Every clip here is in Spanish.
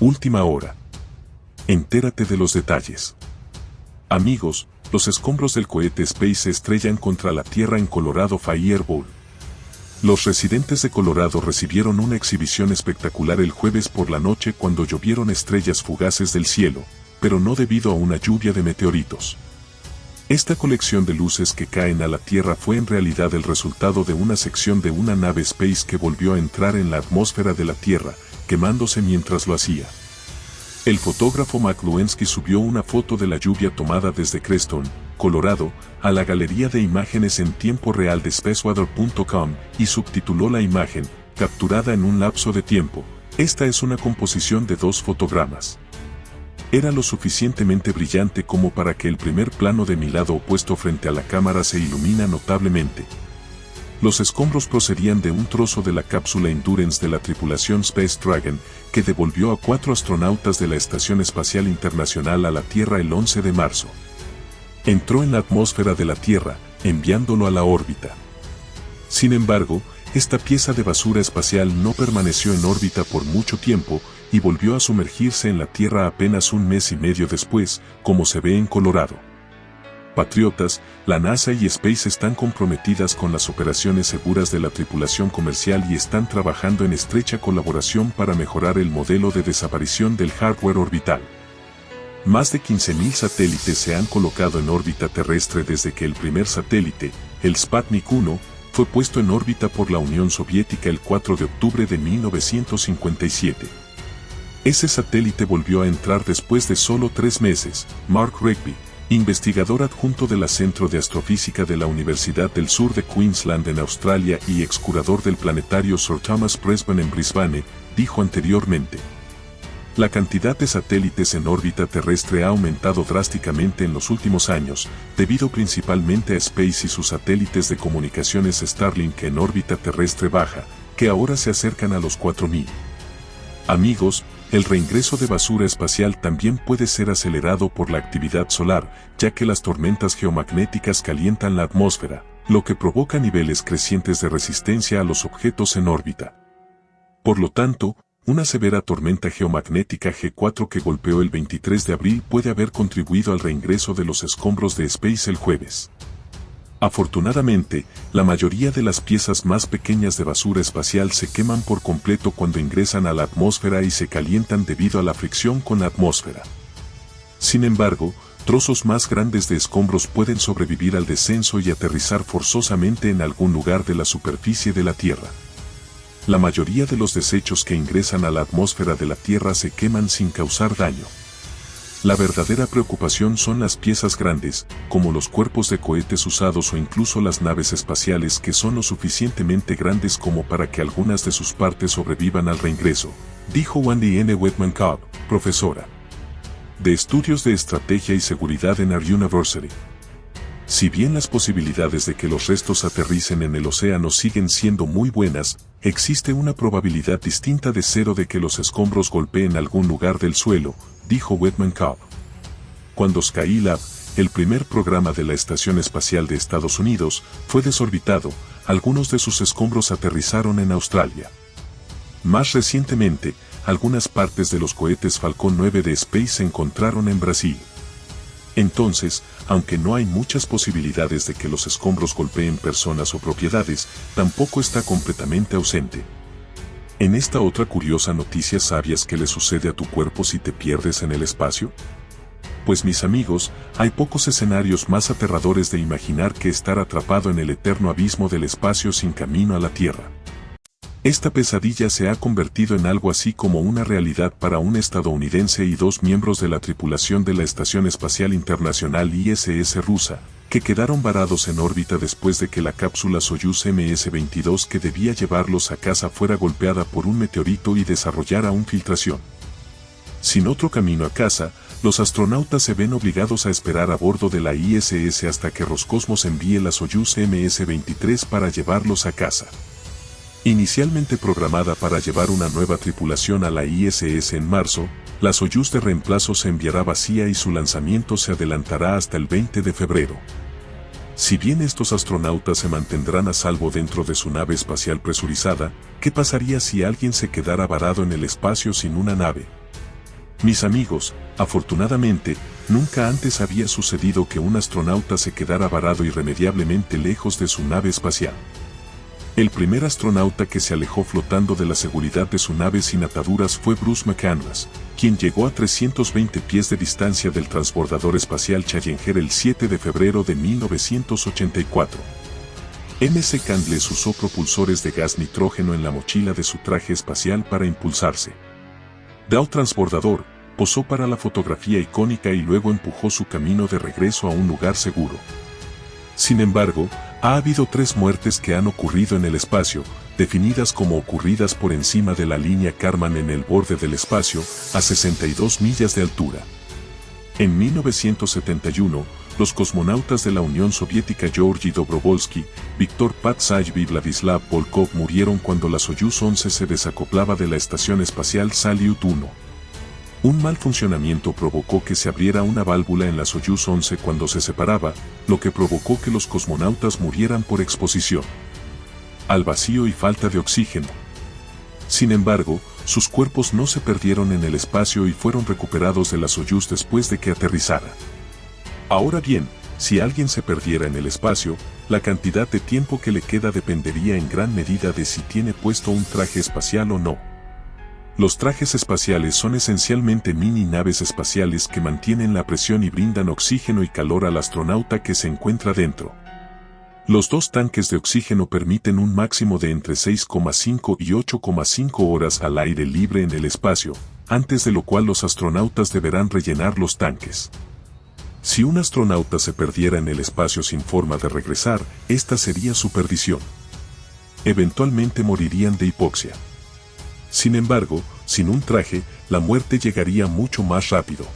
Última hora. Entérate de los detalles. Amigos, los escombros del cohete Space se estrellan contra la Tierra en Colorado Fireball. Los residentes de Colorado recibieron una exhibición espectacular el jueves por la noche cuando llovieron estrellas fugaces del cielo, pero no debido a una lluvia de meteoritos. Esta colección de luces que caen a la Tierra fue en realidad el resultado de una sección de una nave Space que volvió a entrar en la atmósfera de la Tierra, quemándose mientras lo hacía. El fotógrafo McLuensky subió una foto de la lluvia tomada desde Creston, Colorado, a la galería de imágenes en tiempo real de spaceweather.com y subtituló la imagen, capturada en un lapso de tiempo. Esta es una composición de dos fotogramas. Era lo suficientemente brillante como para que el primer plano de mi lado opuesto frente a la cámara se ilumina notablemente. Los escombros procedían de un trozo de la cápsula Endurance de la tripulación Space Dragon, que devolvió a cuatro astronautas de la Estación Espacial Internacional a la Tierra el 11 de marzo. Entró en la atmósfera de la Tierra, enviándolo a la órbita. Sin embargo, esta pieza de basura espacial no permaneció en órbita por mucho tiempo y volvió a sumergirse en la Tierra apenas un mes y medio después, como se ve en Colorado patriotas, la NASA y Space están comprometidas con las operaciones seguras de la tripulación comercial y están trabajando en estrecha colaboración para mejorar el modelo de desaparición del hardware orbital. Más de 15.000 satélites se han colocado en órbita terrestre desde que el primer satélite, el Sputnik 1, fue puesto en órbita por la Unión Soviética el 4 de octubre de 1957. Ese satélite volvió a entrar después de solo tres meses, Mark Rigby, investigador adjunto del Centro de Astrofísica de la Universidad del Sur de Queensland en Australia y excurador del planetario Sir Thomas Brisbane en Brisbane, dijo anteriormente. La cantidad de satélites en órbita terrestre ha aumentado drásticamente en los últimos años, debido principalmente a Space y sus satélites de comunicaciones Starlink en órbita terrestre baja, que ahora se acercan a los 4000. Amigos, el reingreso de basura espacial también puede ser acelerado por la actividad solar, ya que las tormentas geomagnéticas calientan la atmósfera, lo que provoca niveles crecientes de resistencia a los objetos en órbita. Por lo tanto, una severa tormenta geomagnética G4 que golpeó el 23 de abril puede haber contribuido al reingreso de los escombros de Space el jueves. Afortunadamente, la mayoría de las piezas más pequeñas de basura espacial se queman por completo cuando ingresan a la atmósfera y se calientan debido a la fricción con la atmósfera. Sin embargo, trozos más grandes de escombros pueden sobrevivir al descenso y aterrizar forzosamente en algún lugar de la superficie de la Tierra. La mayoría de los desechos que ingresan a la atmósfera de la Tierra se queman sin causar daño. La verdadera preocupación son las piezas grandes, como los cuerpos de cohetes usados o incluso las naves espaciales que son lo suficientemente grandes como para que algunas de sus partes sobrevivan al reingreso, dijo Wendy N. Whitman Cobb, profesora de Estudios de Estrategia y Seguridad en Our University. Si bien las posibilidades de que los restos aterricen en el océano siguen siendo muy buenas, existe una probabilidad distinta de cero de que los escombros golpeen algún lugar del suelo, dijo Whitman Cobb. Cuando Skylab, el primer programa de la Estación Espacial de Estados Unidos, fue desorbitado, algunos de sus escombros aterrizaron en Australia. Más recientemente, algunas partes de los cohetes Falcon 9 de Space se encontraron en Brasil. Entonces, aunque no hay muchas posibilidades de que los escombros golpeen personas o propiedades, tampoco está completamente ausente. En esta otra curiosa noticia sabías qué le sucede a tu cuerpo si te pierdes en el espacio? Pues mis amigos, hay pocos escenarios más aterradores de imaginar que estar atrapado en el eterno abismo del espacio sin camino a la Tierra. Esta pesadilla se ha convertido en algo así como una realidad para un estadounidense y dos miembros de la tripulación de la Estación Espacial Internacional ISS rusa, que quedaron varados en órbita después de que la cápsula Soyuz MS-22 que debía llevarlos a casa fuera golpeada por un meteorito y desarrollara una filtración. Sin otro camino a casa, los astronautas se ven obligados a esperar a bordo de la ISS hasta que Roscosmos envíe la Soyuz MS-23 para llevarlos a casa. Inicialmente programada para llevar una nueva tripulación a la ISS en marzo, la Soyuz de reemplazo se enviará vacía y su lanzamiento se adelantará hasta el 20 de febrero. Si bien estos astronautas se mantendrán a salvo dentro de su nave espacial presurizada, ¿qué pasaría si alguien se quedara varado en el espacio sin una nave? Mis amigos, afortunadamente, nunca antes había sucedido que un astronauta se quedara varado irremediablemente lejos de su nave espacial. El primer astronauta que se alejó flotando de la seguridad de su nave sin ataduras fue Bruce McCandless, quien llegó a 320 pies de distancia del transbordador espacial Challenger el 7 de febrero de 1984. MC Candless usó propulsores de gas nitrógeno en la mochila de su traje espacial para impulsarse. Dow Transbordador, posó para la fotografía icónica y luego empujó su camino de regreso a un lugar seguro. Sin embargo, ha habido tres muertes que han ocurrido en el espacio, definidas como ocurridas por encima de la línea Karman en el borde del espacio, a 62 millas de altura. En 1971, los cosmonautas de la Unión Soviética Georgy Dobrovolsky, Viktor Patsay y Vladislav Volkov murieron cuando la Soyuz 11 se desacoplaba de la Estación Espacial Salyut 1. Un mal funcionamiento provocó que se abriera una válvula en la Soyuz 11 cuando se separaba, lo que provocó que los cosmonautas murieran por exposición al vacío y falta de oxígeno. Sin embargo, sus cuerpos no se perdieron en el espacio y fueron recuperados de la Soyuz después de que aterrizara. Ahora bien, si alguien se perdiera en el espacio, la cantidad de tiempo que le queda dependería en gran medida de si tiene puesto un traje espacial o no. Los trajes espaciales son esencialmente mini naves espaciales que mantienen la presión y brindan oxígeno y calor al astronauta que se encuentra dentro. Los dos tanques de oxígeno permiten un máximo de entre 6,5 y 8,5 horas al aire libre en el espacio, antes de lo cual los astronautas deberán rellenar los tanques. Si un astronauta se perdiera en el espacio sin forma de regresar, esta sería su perdición. Eventualmente morirían de hipoxia. Sin embargo, sin un traje, la muerte llegaría mucho más rápido.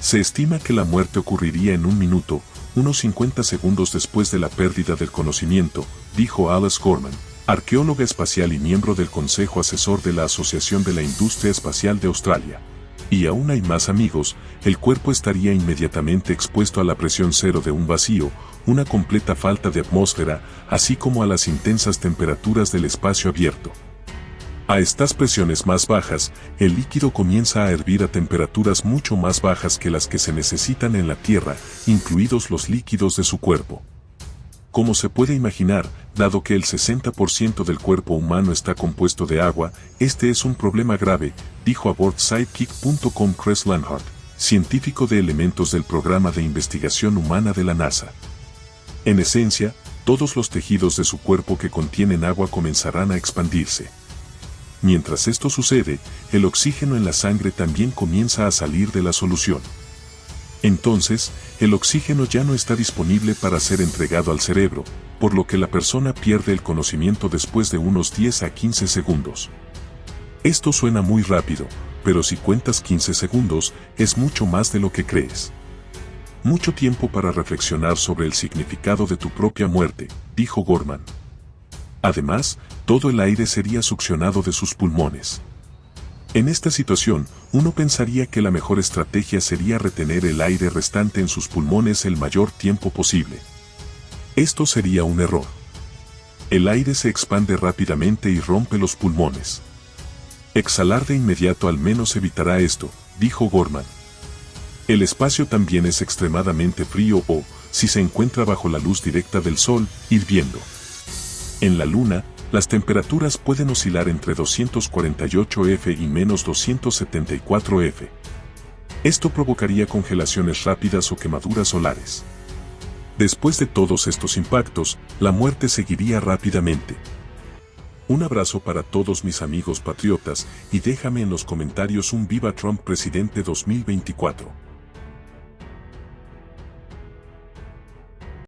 Se estima que la muerte ocurriría en un minuto, unos 50 segundos después de la pérdida del conocimiento, dijo Alice Gorman, arqueóloga espacial y miembro del Consejo Asesor de la Asociación de la Industria Espacial de Australia. Y aún hay más amigos, el cuerpo estaría inmediatamente expuesto a la presión cero de un vacío, una completa falta de atmósfera, así como a las intensas temperaturas del espacio abierto. A estas presiones más bajas, el líquido comienza a hervir a temperaturas mucho más bajas que las que se necesitan en la Tierra, incluidos los líquidos de su cuerpo. Como se puede imaginar, dado que el 60% del cuerpo humano está compuesto de agua, este es un problema grave, dijo a BoardSidekick.com Chris Lanhart, científico de elementos del programa de investigación humana de la NASA. En esencia, todos los tejidos de su cuerpo que contienen agua comenzarán a expandirse. Mientras esto sucede, el oxígeno en la sangre también comienza a salir de la solución. Entonces, el oxígeno ya no está disponible para ser entregado al cerebro, por lo que la persona pierde el conocimiento después de unos 10 a 15 segundos. Esto suena muy rápido, pero si cuentas 15 segundos, es mucho más de lo que crees. Mucho tiempo para reflexionar sobre el significado de tu propia muerte, dijo Gorman. Además, todo el aire sería succionado de sus pulmones. En esta situación, uno pensaría que la mejor estrategia sería retener el aire restante en sus pulmones el mayor tiempo posible. Esto sería un error. El aire se expande rápidamente y rompe los pulmones. Exhalar de inmediato al menos evitará esto, dijo Gorman. El espacio también es extremadamente frío o, si se encuentra bajo la luz directa del sol, hirviendo. En la Luna, las temperaturas pueden oscilar entre 248 F y menos 274 F. Esto provocaría congelaciones rápidas o quemaduras solares. Después de todos estos impactos, la muerte seguiría rápidamente. Un abrazo para todos mis amigos patriotas y déjame en los comentarios un Viva Trump Presidente 2024.